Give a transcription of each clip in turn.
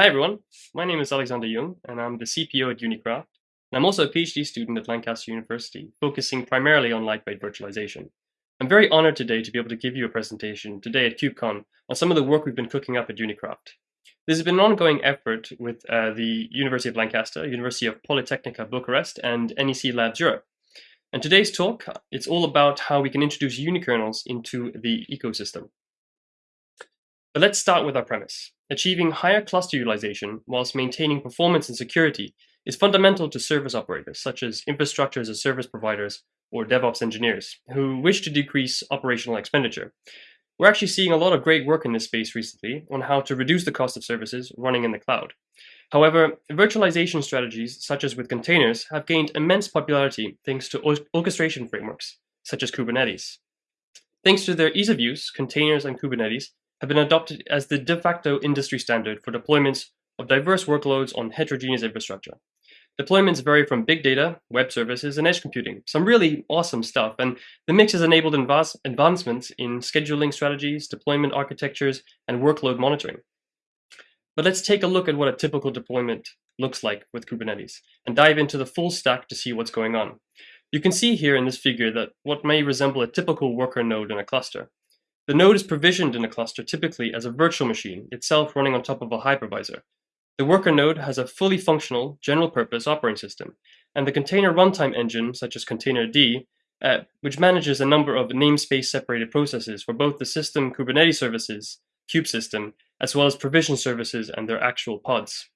Hi everyone, my name is Alexander Jung and I'm the CPO at Unikraft. And I'm also a PhD student at Lancaster University, focusing primarily on lightweight virtualization. I'm very honored today to be able to give you a presentation today at KubeCon on some of the work we've been cooking up at Unikraft. This has been an ongoing effort with uh, the University of Lancaster, University of Politehnica Bucharest, and NEC Labs Europe. And today's talk, it's all about how we can introduce unikernels into the ecosystem. But let's start with our premise. Achieving higher cluster utilization whilst maintaining performance and security is fundamental to service operators, such as infrastructure as a service providers or DevOps engineers, who wish to decrease operational expenditure. We're actually seeing a lot of great work in this space recently on how to reduce the cost of services running in the cloud. However, virtualization strategies, such as with containers, have gained immense popularity thanks to orchestration frameworks, such as Kubernetes. Thanks to their ease of use, containers and Kubernetes have been adopted as the de facto industry standard for deployments of diverse workloads on heterogeneous infrastructure. Deployments vary from big data, web services, and edge computing. Some really awesome stuff, and the mix has enabled advancements in scheduling strategies, deployment architectures, and workload monitoring. But let's take a look at what a typical deployment looks like with Kubernetes, and dive into the full stack to see what's going on. You can see here in this figure that what may resemble a typical worker node in a cluster. The node is provisioned in a cluster typically as a virtual machine, itself running on top of a hypervisor. The worker node has a fully functional, general-purpose operating system, and the container runtime engine, such as Containerd, uh, which manages a number of namespace-separated processes for both the system Kubernetes services, kube system, as well as provision services and their actual pods.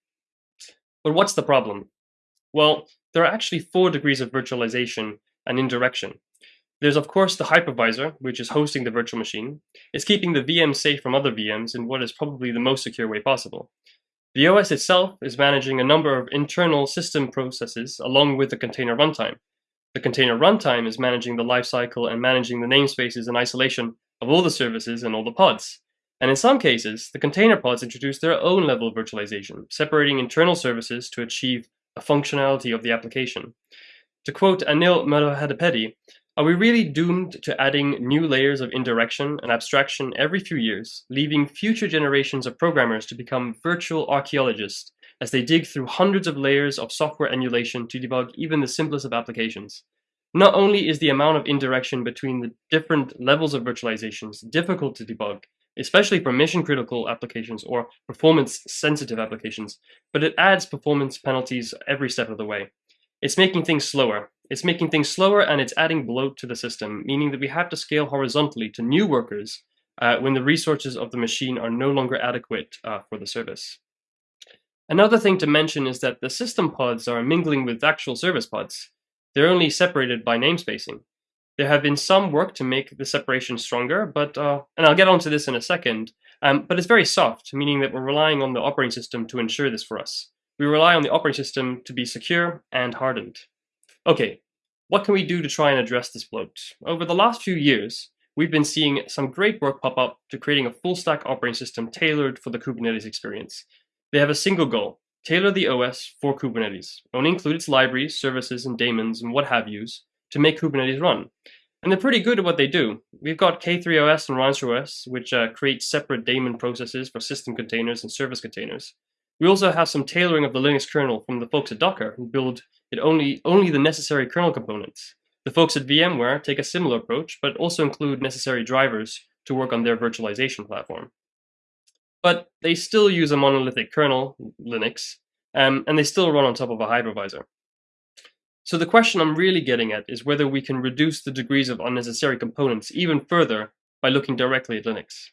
But what's the problem? Well, there are actually four degrees of virtualization and indirection, there's of course the hypervisor, which is hosting the virtual machine. It's keeping the VM safe from other VMs in what is probably the most secure way possible. The OS itself is managing a number of internal system processes along with the container runtime. The container runtime is managing the lifecycle and managing the namespaces and isolation of all the services and all the pods. And in some cases, the container pods introduce their own level of virtualization, separating internal services to achieve a functionality of the application. To quote Anil Madhavapeddy, are we really doomed to adding new layers of indirection and abstraction every few years, leaving future generations of programmers to become virtual archaeologists as they dig through hundreds of layers of software emulation to debug even the simplest of applications? Not only is the amount of indirection between the different levels of virtualizations difficult to debug, especially for mission-critical applications or performance-sensitive applications, but it adds performance penalties every step of the way. It's making things slower, it's making things slower and it's adding bloat to the system, meaning that we have to scale horizontally to new workers uh, when the resources of the machine are no longer adequate uh, for the service. Another thing to mention is that the system pods are mingling with actual service pods. They're only separated by namespacing. There have been some work to make the separation stronger, but uh, and I'll get onto this in a second, um, but it's very soft, meaning that we're relying on the operating system to ensure this for us. We rely on the operating system to be secure and hardened. Okay, what can we do to try and address this bloat? Over the last few years, we've been seeing some great work pop up to creating a full stack operating system tailored for the Kubernetes experience. They have a single goal, tailor the OS for Kubernetes, only include its libraries, services, and daemons, and what have yous to make Kubernetes run. And they're pretty good at what they do. We've got K3OS and RancherOS, which uh, create separate daemon processes for system containers and service containers. We also have some tailoring of the Linux kernel from the folks at Docker who build it only, only the necessary kernel components. The folks at VMware take a similar approach, but also include necessary drivers to work on their virtualization platform. But they still use a monolithic kernel, Linux, um, and they still run on top of a hypervisor. So the question I'm really getting at is whether we can reduce the degrees of unnecessary components even further by looking directly at Linux.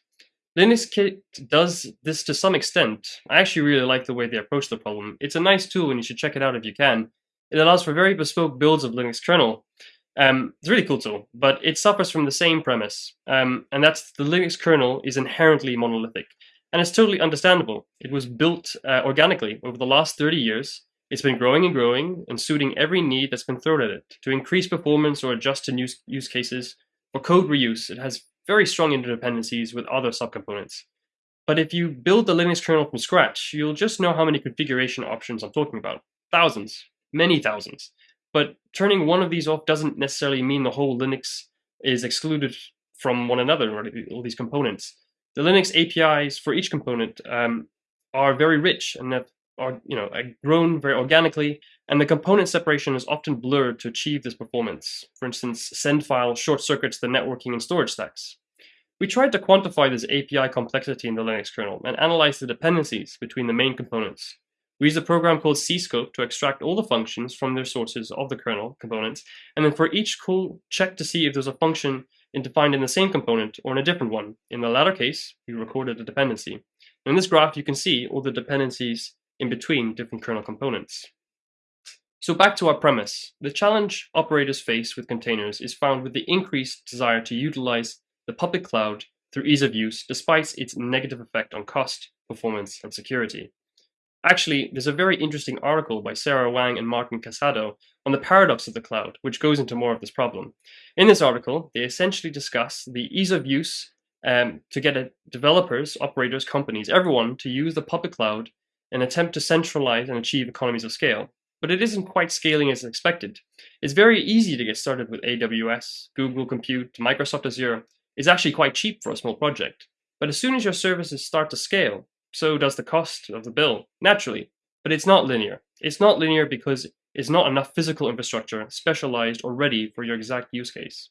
LinuxKit does this to some extent. I actually really like the way they approach the problem. It's a nice tool and you should check it out if you can. It allows for very bespoke builds of Linux kernel. Um, it's a really cool tool, but it suffers from the same premise, um, and that's the Linux kernel is inherently monolithic. And it's totally understandable. It was built uh, organically over the last 30 years. It's been growing and growing and suiting every need that's been thrown at it to increase performance or adjust to new use cases. For code reuse, it has very strong interdependencies with other subcomponents. But if you build the Linux kernel from scratch, you'll just know how many configuration options I'm talking about. Thousands many thousands. But turning one of these off doesn't necessarily mean the whole Linux is excluded from one another, or all these components. The Linux APIs for each component um, are very rich and have are you know grown very organically, and the component separation is often blurred to achieve this performance. For instance, send file short circuits the networking and storage stacks. We tried to quantify this API complexity in the Linux kernel and analyze the dependencies between the main components. We used a program called cscope to extract all the functions from their sources of the kernel components, and then for each call, check to see if there's a function defined in the same component or in a different one. In the latter case, we recorded a dependency. In this graph, you can see all the dependencies in between different kernel components. So back to our premise. The challenge operators face with containers is found with the increased desire to utilize the public cloud through ease of use, despite its negative effect on cost, performance, and security. Actually, there's a very interesting article by Sarah Wang and Martin Casado on the paradox of the cloud, which goes into more of this problem. In this article, they essentially discuss the ease of use um, to get developers, operators, companies, everyone to use the public cloud and attempt to centralize and achieve economies of scale. But it isn't quite scaling as expected. It's very easy to get started with AWS, Google Compute, Microsoft Azure. It's actually quite cheap for a small project. But as soon as your services start to scale, so does the cost of the bill, naturally. But it's not linear. It's not linear because it's not enough physical infrastructure specialized or ready for your exact use case.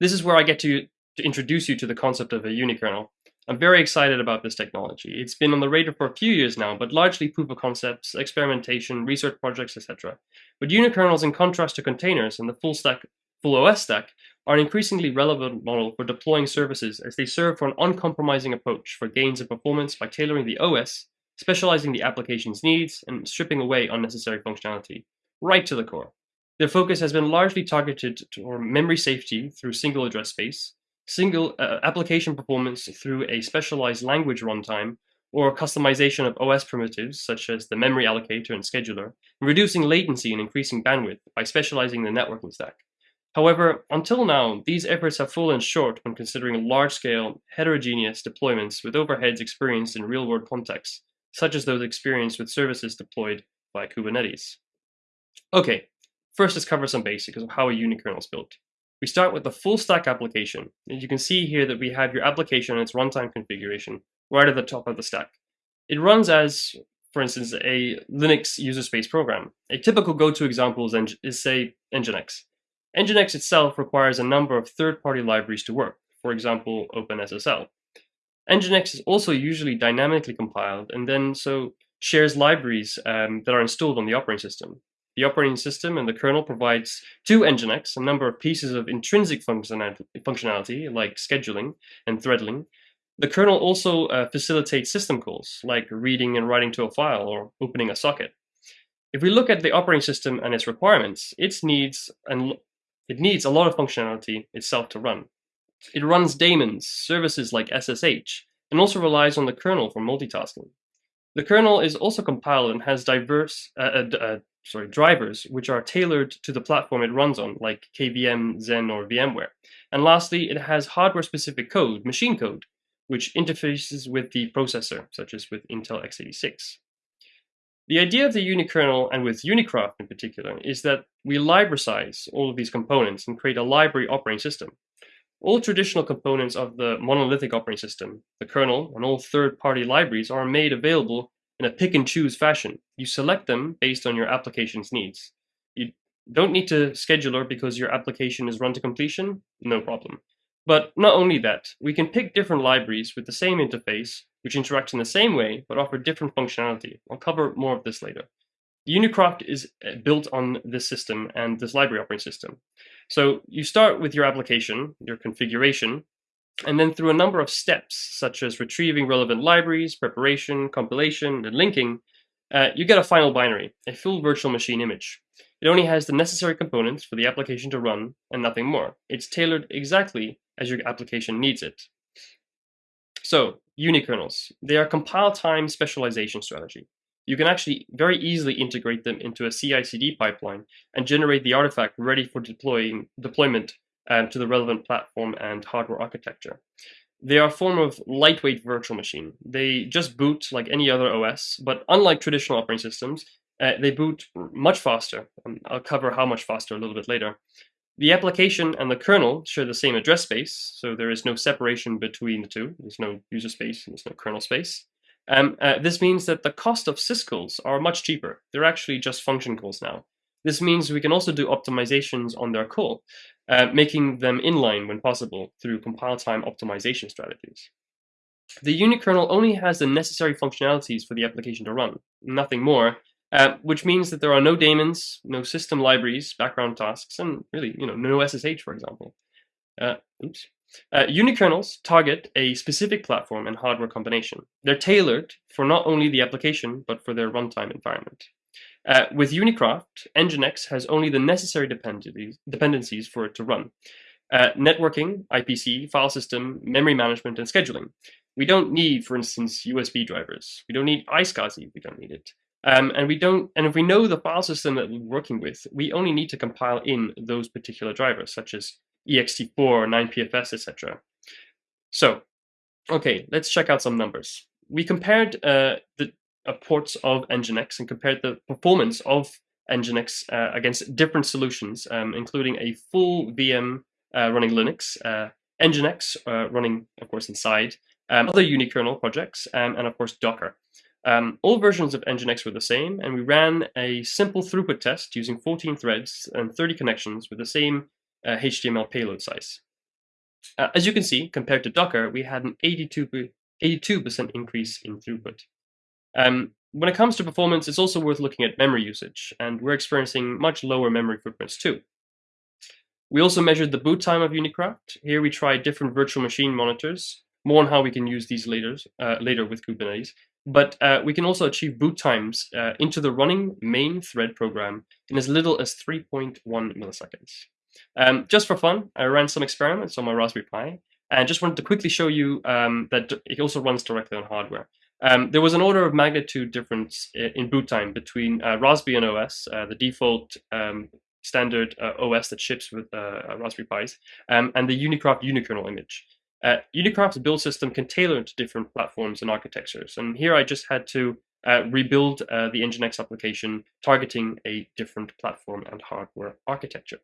This is where I get to, to introduce you to the concept of a unikernel. I'm very excited about this technology. It's been on the radar for a few years now, but largely proof of concepts, experimentation, research projects, etc. But unikernels, in contrast to containers and the full stack, full OS stack, are an increasingly relevant model for deploying services as they serve for an uncompromising approach for gains in performance by tailoring the OS, specializing the application's needs, and stripping away unnecessary functionality, right to the core. Their focus has been largely targeted for memory safety through single address space, single uh, application performance through a specialized language runtime, or customization of OS primitives such as the memory allocator and scheduler, and reducing latency and increasing bandwidth by specializing the networking stack. However, until now, these efforts have fallen short when considering large-scale, heterogeneous deployments with overheads experienced in real-world contexts, such as those experienced with services deployed by Kubernetes. Okay, first let's cover some basics of how a unikernel is built. We start with the full stack application. And you can see here that we have your application and its runtime configuration right at the top of the stack. It runs as, for instance, a Linux user space program. A typical go-to example is, is, say, Nginx. Nginx itself requires a number of third-party libraries to work, for example, OpenSSL. Nginx is also usually dynamically compiled and then so shares libraries um, that are installed on the operating system. The operating system and the kernel provides to Nginx a number of pieces of intrinsic functionality like scheduling and threading. The kernel also uh, facilitates system calls like reading and writing to a file or opening a socket. If we look at the operating system and its requirements, it needs, and it needs a lot of functionality itself to run. It runs daemons, services like SSH, and also relies on the kernel for multitasking. The kernel is also compiled and has diverse uh, uh, sorry, drivers which are tailored to the platform it runs on, like KVM, Xen, or VMware. And lastly, it has hardware-specific code, machine code, which interfaces with the processor, such as with Intel x86. The idea of the unikernel, and with Unikraft in particular, is that we libracize all of these components and create a library operating system. All traditional components of the monolithic operating system, the kernel, and all third-party libraries are made available in a pick and choose fashion. You select them based on your application's needs. You don't need to scheduler because your application is run to completion, no problem. But not only that, we can pick different libraries with the same interface, which interact in the same way, but offer different functionality. I'll cover more of this later. The Unikraft is uh, built on this system and this library operating system. So you start with your application, your configuration, and then through a number of steps, such as retrieving relevant libraries, preparation, compilation, and linking, uh, you get a final binary, a full virtual machine image. It only has the necessary components for the application to run and nothing more. It's tailored exactly as your application needs it. So, unikernels. They are compile time specialization strategy. You can actually very easily integrate them into a CI/CD pipeline and generate the artifact ready for deploying deployment um, to the relevant platform and hardware architecture. They are a form of lightweight virtual machine. They just boot like any other OS, but unlike traditional operating systems, uh, they boot much faster. Um, I'll cover how much faster a little bit later. The application and the kernel share the same address space, so there is no separation between the two. There's no user space there's no kernel space. Um, uh, this means that the cost of syscalls are much cheaper. They're actually just function calls now. This means we can also do optimizations on their call, uh, making them inline when possible through compile time optimization strategies. The unikernel only has the necessary functionalities for the application to run, nothing more, uh, which means that there are no daemons, no system libraries, background tasks, and really, you know, no SSH, for example. Uh, oops. Uh, unikernels target a specific platform and hardware combination. They're tailored for not only the application, but for their runtime environment. Uh, with Unikraft, Nginx has only the necessary dependencies, for it to run. Uh, networking, IPC, file system, memory management, and scheduling. We don't need, for instance, USB drivers. We don't need iSCSI. We don't need it. Um, and we don't, and if we know the file system that we're working with, we only need to compile in those particular drivers, such as ext4, 9pfs, etc. So, okay, let's check out some numbers. We compared uh, the uh, ports of Nginx and compared the performance of Nginx uh, against different solutions, um, including a full VM uh, running Linux, uh, Nginx uh, running, of course, inside, um, other unikernel projects, um, and of course Docker. Um, all versions of Nginx were the same, and we ran a simple throughput test using 14 threads and 30 connections with the same uh, HTML payload size. Uh, as you can see, compared to Docker, we had an 82% increase in throughput. Um, when it comes to performance, it's also worth looking at memory usage, and we're experiencing much lower memory footprints too. We also measured the boot time of Unikraft. Here we tried different virtual machine monitors, more on how we can use these later, uh, later with Kubernetes. But uh, we can also achieve boot times uh, into the running main thread program in as little as 3.1 milliseconds. Um, just for fun, I ran some experiments on my Raspberry Pi and just wanted to quickly show you um, that it also runs directly on hardware. Um, there was an order of magnitude difference in boot time between uh, Raspbian OS, uh, the default um, standard uh, OS that ships with uh, Raspberry Pis, um, and the Unikraft unikernel image. Uh, Unikraft's build system can tailor to different platforms and architectures, and here I just had to uh, rebuild uh, the Nginx application targeting a different platform and hardware architecture.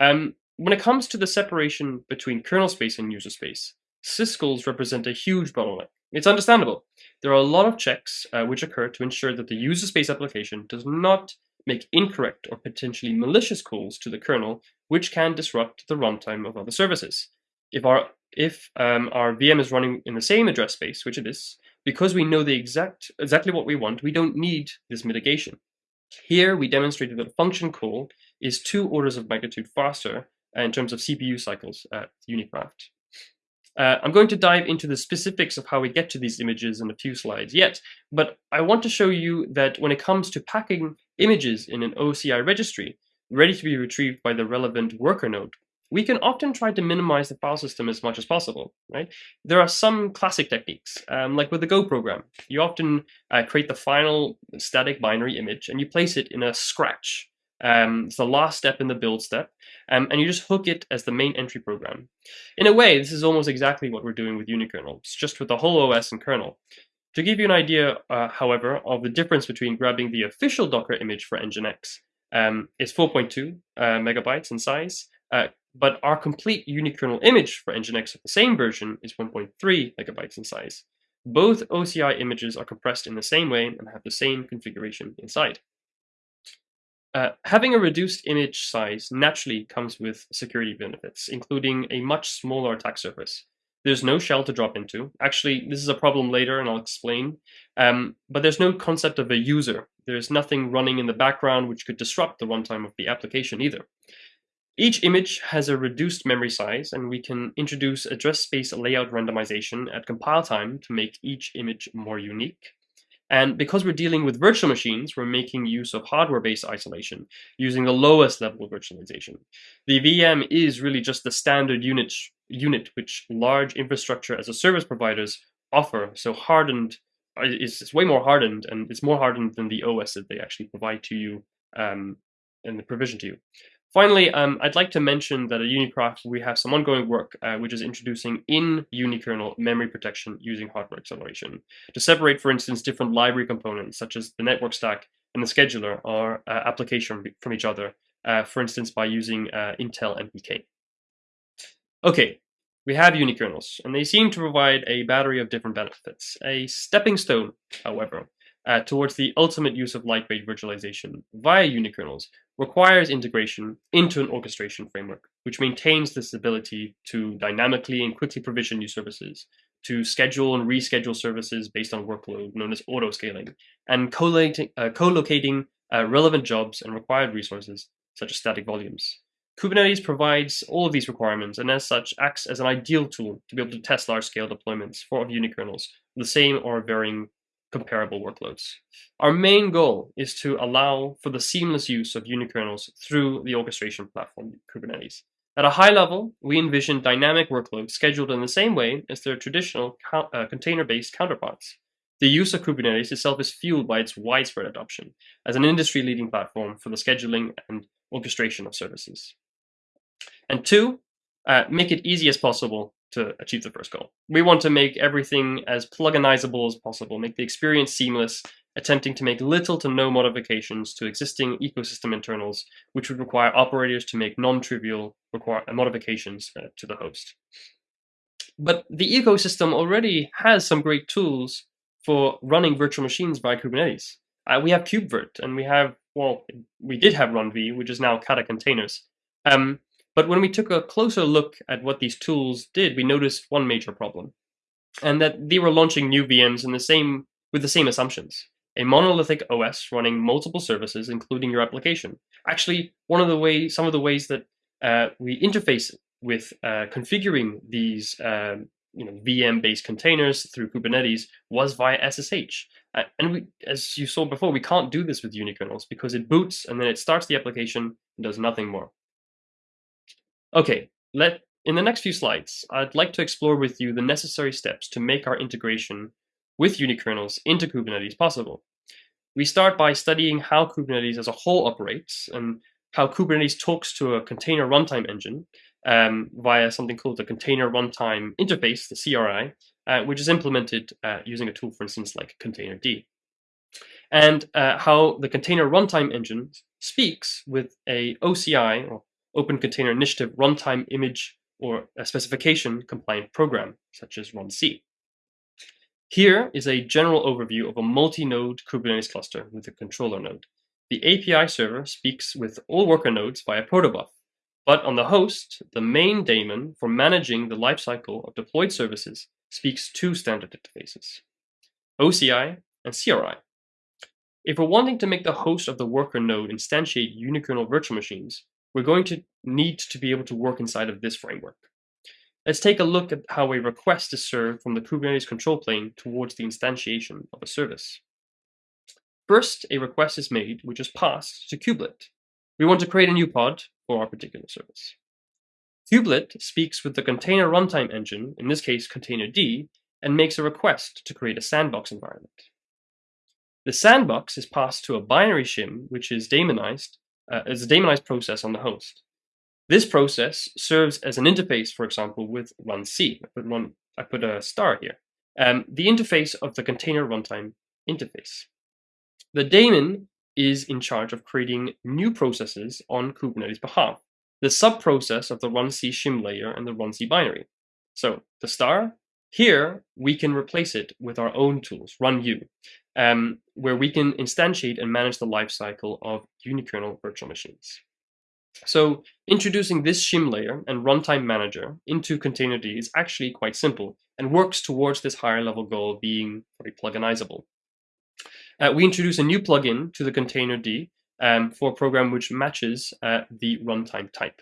Um, when it comes to the separation between kernel space and user space, syscalls represent a huge bottleneck. It's understandable. There are a lot of checks uh, which occur to ensure that the user space application does not make incorrect or potentially malicious calls to the kernel, which can disrupt the runtime of other services. If our if um, our VM is running in the same address space, which it is, because we know the exact exactly what we want, we don't need this mitigation. Here we demonstrated that a function call is two orders of magnitude faster in terms of CPU cycles at Unikraft. Uh, I'm going to dive into the specifics of how we get to these images in a few slides yet, but I want to show you that when it comes to packing images in an OCI registry, ready to be retrieved by the relevant worker node, we can often try to minimize the file system as much as possible, right? There are some classic techniques, um, like with the Go program. You often uh, create the final static binary image and you place it in a scratch. Um, it's the last step in the build step, um, and you just hook it as the main entry program. In a way, this is almost exactly what we're doing with unikernel. It's just with the whole OS and kernel. To give you an idea, uh, however, of the difference between grabbing the official Docker image for Nginx, um, it's 4.2 uh, megabytes in size, uh, but our complete unikernel image for Nginx of the same version is 1.3 megabytes in size. Both OCI images are compressed in the same way and have the same configuration inside. Uh, having a reduced image size naturally comes with security benefits, including a much smaller attack surface. There's no shell to drop into. Actually, this is a problem later and I'll explain. Um, but there's no concept of a user. There's nothing running in the background which could disrupt the runtime of the application either. Each image has a reduced memory size, and we can introduce address space layout randomization at compile time to make each image more unique. And because we're dealing with virtual machines, we're making use of hardware-based isolation, using the lowest level of virtualization. The VM is really just the standard unit, unit which large infrastructure as a service providers offer, so hardened, it's, it's way more hardened, and it's more hardened than the OS that they actually provide to you um, and the provision to you. Finally, um, I'd like to mention that at Unikraft we have some ongoing work uh, which is introducing in unikernel memory protection using hardware acceleration to separate, for instance, different library components such as the network stack and the scheduler or uh, application from each other, uh, for instance, by using uh, Intel MPK. Okay, we have unikernels, and they seem to provide a battery of different benefits. A stepping stone, however, uh, towards the ultimate use of lightweight virtualization via unikernels requires integration into an orchestration framework, which maintains this ability to dynamically and quickly provision new services, to schedule and reschedule services based on workload, known as auto-scaling, and co-locating, uh, co-locating uh, relevant jobs and required resources, such as static volumes. Kubernetes provides all of these requirements and as such acts as an ideal tool to be able to test large-scale deployments for unikernels, the same or varying comparable workloads. Our main goal is to allow for the seamless use of unikernels through the orchestration platform Kubernetes. At a high level, we envision dynamic workloads scheduled in the same way as their traditional uh, container-based counterparts. The use of Kubernetes itself is fueled by its widespread adoption as an industry-leading platform for the scheduling and orchestration of services. And two, uh, make it easy as possible to achieve the first goal. We want to make everything as pluginizable as possible, make the experience seamless, attempting to make little to no modifications to existing ecosystem internals, which would require operators to make non-trivial modifications uh, to the host. But the ecosystem already has some great tools for running virtual machines by Kubernetes. Uh, we have KubeVirt, and we have, well, we did have RunV, which is now Kata containers. Um, but when we took a closer look at what these tools did, we noticed one major problem, and that they were launching new VMs in the same with the same assumptions. A monolithic OS running multiple services, including your application. Actually, one of the ways, some of the ways that uh, we interface with uh, configuring these um, you know, VM-based containers through Kubernetes was via SSH. Uh, and we, as you saw before, we can't do this with unikernels because it boots and then it starts the application and does nothing more. Okay, let in the next few slides, I'd like to explore with you the necessary steps to make our integration with unikernels into Kubernetes possible. We start by studying how Kubernetes as a whole operates and how Kubernetes talks to a container runtime engine um, via something called the Container Runtime Interface, the CRI, uh, which is implemented uh, using a tool, for instance, like Containerd. And uh, how the Container Runtime Engine speaks with a OCI, or Open Container Initiative runtime image or a specification compliant program, such as runC. Here is a general overview of a multi-node Kubernetes cluster with a controller node. The API server speaks with all worker nodes via protobuf, but on the host, the main daemon for managing the lifecycle of deployed services speaks two standard interfaces, OCI and CRI. If we're wanting to make the host of the worker node instantiate unikernel virtual machines, we're going to need to be able to work inside of this framework. Let's take a look at how a request is served from the Kubernetes control plane towards the instantiation of a service. First, a request is made, which is passed to kubelet. We want to create a new pod for our particular service. Kubelet speaks with the container runtime engine, in this case Containerd, and makes a request to create a sandbox environment. The sandbox is passed to a binary shim, which is daemonized uh, as a daemonized process on the host. This process serves as an interface, for example, with runC. I put, one, I put a star here. Um, the interface of the container runtime interface. The daemon is in charge of creating new processes on Kubernetes behalf, the sub-process of the run C shim layer and the run C binary. So the star, here we can replace it with our own tools, RunU um, where we can instantiate and manage the lifecycle of unikernel virtual machines. So introducing this shim layer and runtime manager into Containerd is actually quite simple and works towards this higher level goal of being very pluginizable. Uh, we introduce a new plugin to the Containerd um, for a program which matches uh, the runtime type.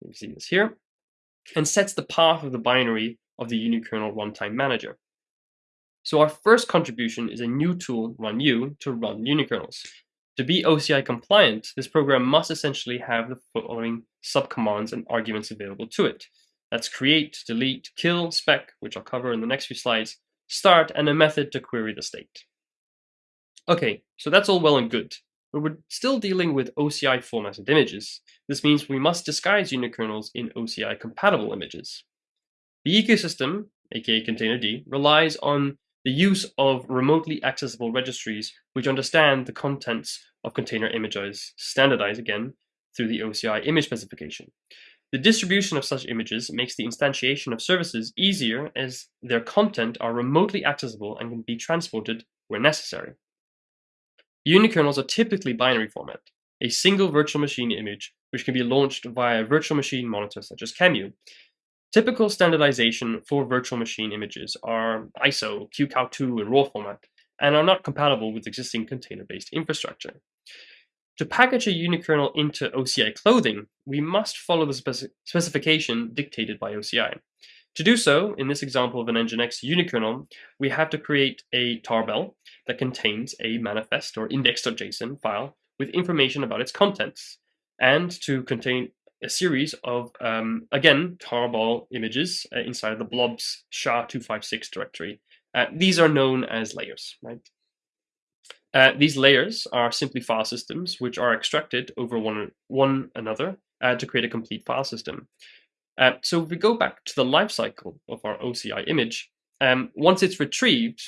You can see this here, and sets the path of the binary of the unikernel runtime manager. So our first contribution is a new tool, RunU, to run unikernels. To be OCI compliant, this program must essentially have the following subcommands and arguments available to it. That's create, delete, kill, spec, which I'll cover in the next few slides, start, and a method to query the state. Okay, so that's all well and good, but we're still dealing with OCI formatted images. This means we must disguise unikernels in OCI compatible images. The ecosystem, aka Containerd, relies on the use of remotely accessible registries which understand the contents of container images, standardized again through the OCI image specification. The distribution of such images makes the instantiation of services easier as their content are remotely accessible and can be transported where necessary. Unikernels are typically binary format, a single virtual machine image which can be launched via a virtual machine monitor such as QEMU. Typical standardization for virtual machine images are ISO, QCOW2, and RAW format, and are not compatible with existing container-based infrastructure. To package a unikernel into OCI clothing, we must follow the speci specification dictated by OCI. To do so, in this example of an Nginx unikernel, we have to create a tarball that contains a manifest or index.json file with information about its contents, and to contain a series of, um, again, tarball images uh, inside the blobs SHA-256 directory. Uh, these are known as layers, right? Uh, these layers are simply file systems which are extracted over one, one another uh, to create a complete file system. Uh, so if we go back to the lifecycle of our OCI image, um, once it's retrieved,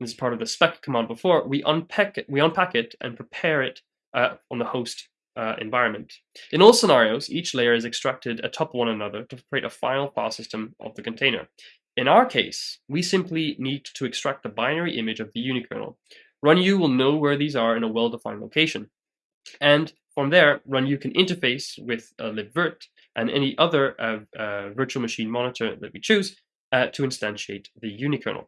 this is part of the spec command before, we unpack it, we unpack it and prepare it uh, on the host uh, environment. In all scenarios, each layer is extracted atop one another to create a final file system of the container. In our case, we simply need to extract the binary image of the unikernel. RunU will know where these are in a well-defined location. And from there, RunU can interface with uh, libvirt and any other uh, uh, virtual machine monitor that we choose uh, to instantiate the unikernel.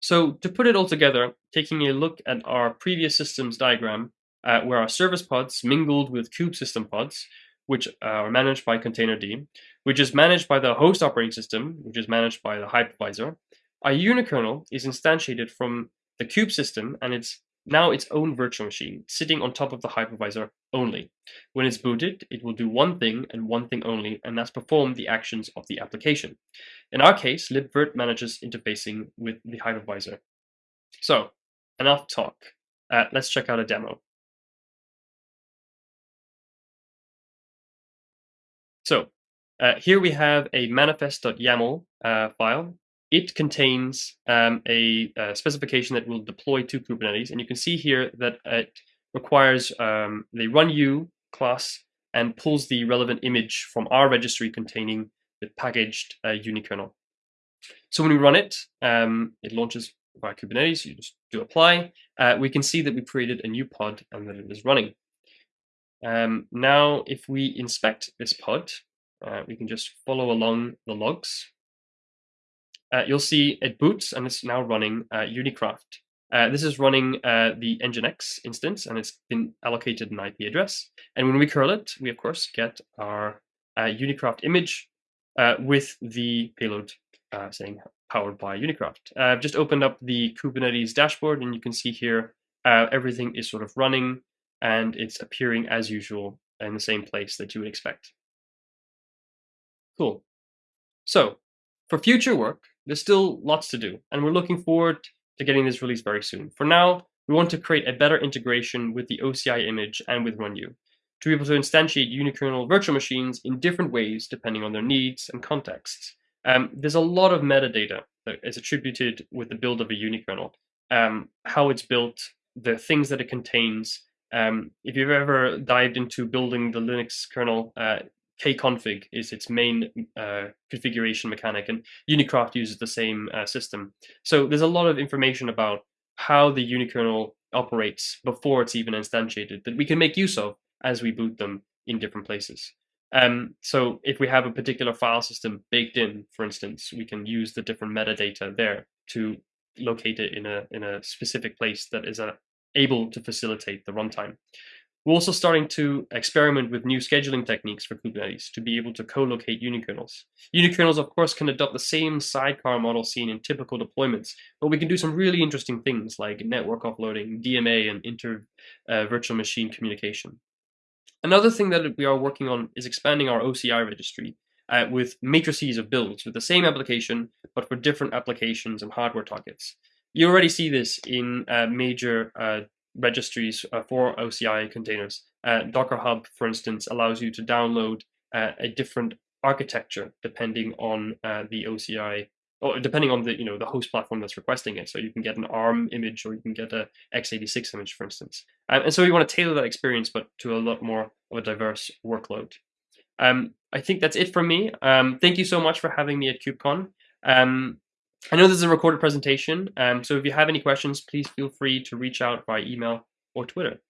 So to put it all together, taking a look at our previous systems diagram, uh, where our service pods mingled with kube system pods, which are managed by containerd, which is managed by the host operating system, which is managed by the hypervisor. Our unikernel is instantiated from the kube system and it's now its own virtual machine, sitting on top of the hypervisor only. When it's booted, it will do one thing and one thing only, and that's perform the actions of the application. In our case, libvirt manages interfacing with the hypervisor. So, enough talk. Uh, let's check out a demo. So uh, here we have a manifest.yaml uh, file. It contains um, a, a, specification that will deploy to Kubernetes, and you can see here that it requires um, the runu class and pulls the relevant image from our registry containing the packaged uh, unikernel. So when we run it, um, it launches via Kubernetes. You just do apply. Uh, we can see that we created a new pod and that it is running. Um, now, if we inspect this pod, uh, we can just follow along the logs. Uh, you'll see it boots and it's now running uh, Unikraft. Uh, this is running uh, the Nginx instance and it's been allocated an IP address. And when we curl it, we of course get our uh, Unikraft image with the payload saying powered by Unikraft. I've just opened up the Kubernetes dashboard and you can see here everything is sort of running and it's appearing as usual in the same place that you would expect. Cool. So for future work, there's still lots to do, and we're looking forward to getting this released very soon. For now, we want to create a better integration with the OCI image and with RunU to be able to instantiate unikernel virtual machines in different ways depending on their needs and contexts. Um, there's a lot of metadata that is attributed with the build of a unikernel, um, how it's built, the things that it contains, um, if you've ever dived into building the Linux kernel, uh, kconfig is its main uh, configuration mechanic, and Unikraft uses the same uh, system. So there's a lot of information about how the unikernel operates before it's even instantiated that we can make use of as we boot them in different places. Um, so if we have a particular file system baked in, for instance, we can use the different metadata there to locate it in a in a specific place that is a able to facilitate the runtime. We're also starting to experiment with new scheduling techniques for Kubernetes to be able to co-locate unikernels. Unikernels, of course, can adopt the same sidecar model seen in typical deployments, but we can do some really interesting things like network offloading, DMA, and inter uh, virtual machine communication. Another thing that we are working on is expanding our OCI registry uh, with matrices of builds with the same application, but for different applications and hardware targets. You already see this in uh, major uh, registries uh, for OCI containers. Uh, Docker Hub, for instance, allows you to download uh, a different architecture depending on the OCI or depending on the you know the host platform that's requesting it. So you can get an ARM image or you can get a x86 image, for instance. Um, and so we want to tailor that experience, but to a lot more of a diverse workload. Um, I think that's it from me. Um, thank you so much for having me at KubeCon. I know this is a recorded presentation, um, so if you have any questions, please feel free to reach out by email or Twitter.